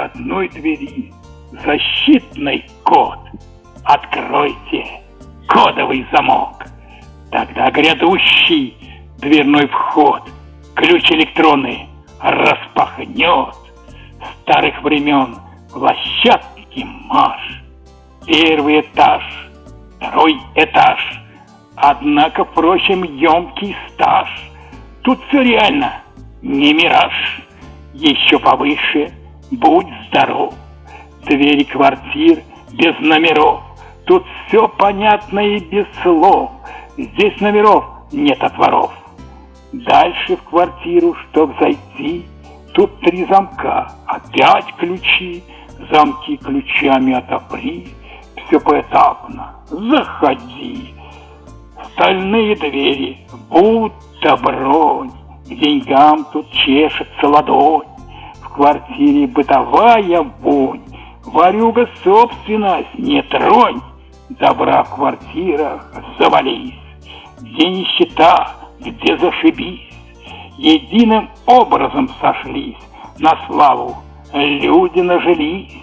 входной двери защитный код. Откройте кодовый замок. Тогда грядущий дверной вход, ключ электронный распахнет старых времен площадки марш. Первый этаж, второй этаж, однако, впрочем, емкий стаж. Тут все реально, не мираж. Еще повыше, будь здоров. Двери квартир без номеров. Тут все понятно и без слов. Здесь номеров нет отворов. Дальше в квартиру, чтоб зайти, тут три замка, опять ключи, замки ключами отопри, все поэтапно, заходи. Стальные двери, будто бронь, к деньгам тут чешется ладонь, квартире бытовая вонь, варюга собственность, не тронь, добра в квартирах завались, где нищета, где зашибись, единым образом сошлись, на славу люди нажились.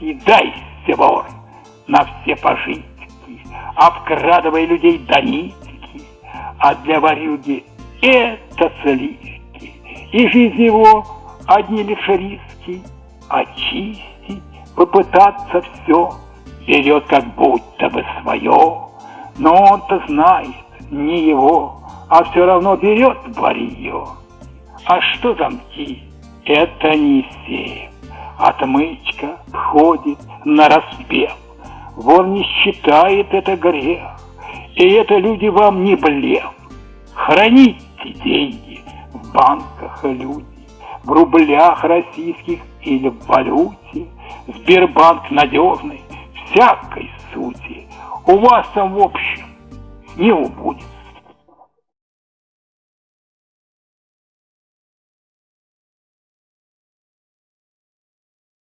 И дай, вор, на все пожитки, обкрадывая людей до нитки, а для варюги это сливки, и жизнь его одни лишь риски, очистить, попытаться все, берет как будто бы свое, но он-то знает, не его, а все равно берет варье. А что замки? Это не сейф. Отмычка входит на распев. Вор не считает это грех. И это люди вам не блев. Храните деньги банках люди, в рублях российских или в валюте. Сбербанк надежный, всякой сути. У вас там в общем не убудет